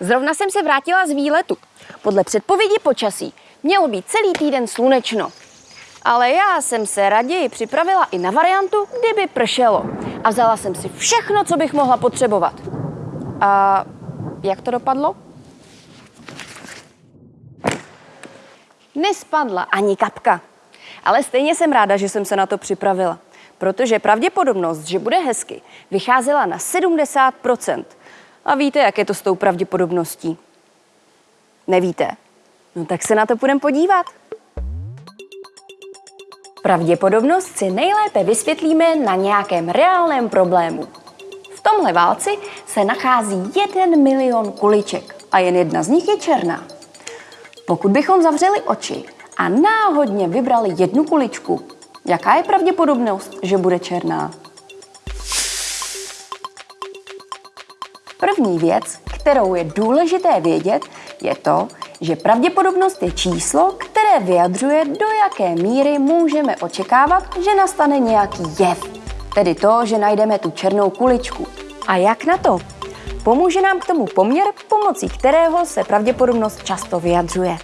Zrovna jsem se vrátila z výletu. Podle předpovědi počasí mělo být celý týden slunečno. Ale já jsem se raději připravila i na variantu, kdyby pršelo. A vzala jsem si všechno, co bych mohla potřebovat. A jak to dopadlo? Nespadla ani kapka. Ale stejně jsem ráda, že jsem se na to připravila. Protože pravděpodobnost, že bude hezky, vycházela na 70 A víte, jak je to s tou pravděpodobností? Nevíte? No tak se na to půjdeme podívat. Pravděpodobnost si nejlépe vysvětlíme na nějakém reálném problému. V tomhle válci se nachází jeden milion kuliček a jen jedna z nich je černá. Pokud bychom zavřeli oči a náhodně vybrali jednu kuličku, jaká je pravděpodobnost, že bude černá? První věc, kterou je důležité vědět, je to, že pravděpodobnost je číslo, které vyjadřuje, do jaké míry můžeme očekávat, že nastane nějaký jev. Tedy to, že najdeme tu černou kuličku. A jak na to? Pomůže nám k tomu poměr, pomocí kterého se pravděpodobnost často vyjadřuje.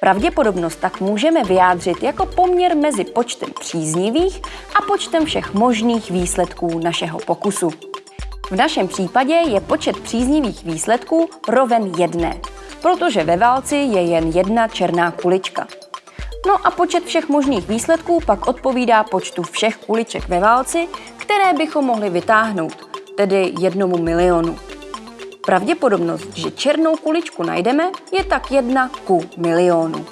Pravděpodobnost tak můžeme vyjádřit jako poměr mezi počtem příznivých a počtem všech možných výsledků našeho pokusu. V našem případě je počet příznivých výsledků roven jedné, protože ve válci je jen jedna černá kulička. No a počet všech možných výsledků pak odpovídá počtu všech kuliček ve válci, které bychom mohli vytáhnout, tedy jednomu milionu. Pravděpodobnost, že černou kuličku najdeme, je tak jedna ku milionu.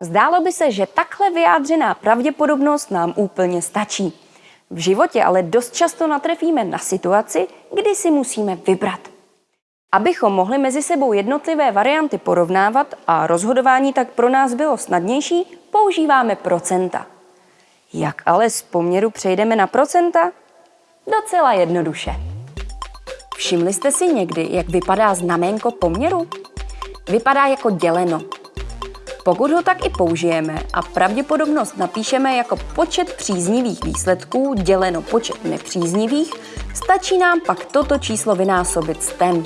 Zdálo by se, že takhle vyjádřená pravděpodobnost nám úplně stačí. V životě ale dost často natrefíme na situaci, kdy si musíme vybrat. Abychom mohli mezi sebou jednotlivé varianty porovnávat a rozhodování tak pro nás bylo snadnější, používáme procenta. Jak ale z poměru přejdeme na procenta? Docela jednoduše. Všimli jste si někdy, jak vypadá znaménko poměru? Vypadá jako děleno. Pokud ho tak i použijeme a pravděpodobnost napíšeme jako počet příznivých výsledků děleno počet nepříznivých, stačí nám pak toto číslo vynásobit s tem.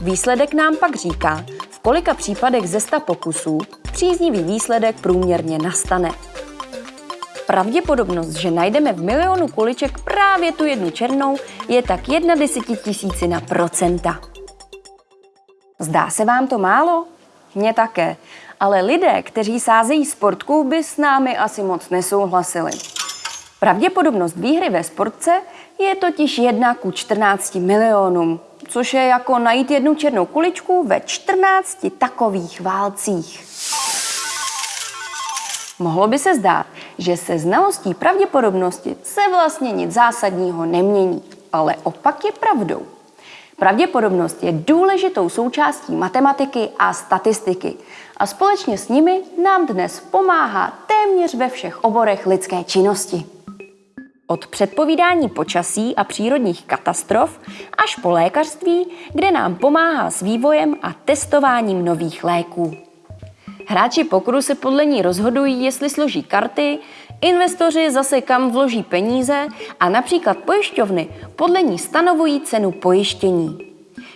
Výsledek nám pak říká, v kolika případech ze 100 pokusů příznivý výsledek průměrně nastane. Pravděpodobnost, že najdeme v milionu kuliček právě tu jednu černou, je tak jedna desetitisícina procenta. Zdá se vám to málo? Mně také. Ale lidé, kteří sázejí sportku, by s námi asi moc nesouhlasili. Pravděpodobnost výhry ve sportce je totiž 1 ku 14 milionům, což je jako najít jednu černou kuličku ve 14 takových válcích. Mohlo by se zdát, že se znalostí pravděpodobnosti se vlastně nic zásadního nemění, ale opak je pravdou. Pravděpodobnost je důležitou součástí matematiky a statistiky a společně s nimi nám dnes pomáhá téměř ve všech oborech lidské činnosti. Od předpovídání počasí a přírodních katastrof až po lékařství, kde nám pomáhá s vývojem a testováním nových léků. Hráči pokru se podle ní rozhodují, jestli složí karty, investoři zase kam vloží peníze a například pojišťovny podle ní stanovují cenu pojištění.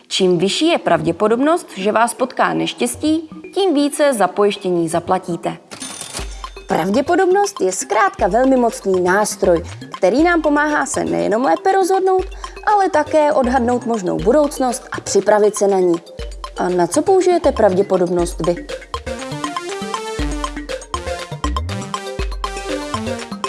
Čím vyšší je pravděpodobnost, že vás potká neštěstí, tím více za pojištění zaplatíte. Pravděpodobnost je zkrátka velmi mocný nástroj, který nám pomáhá se nejenom lépe rozhodnout, ale také odhadnout možnou budoucnost a připravit se na ní. A na co použijete pravděpodobnost vy? Thank you.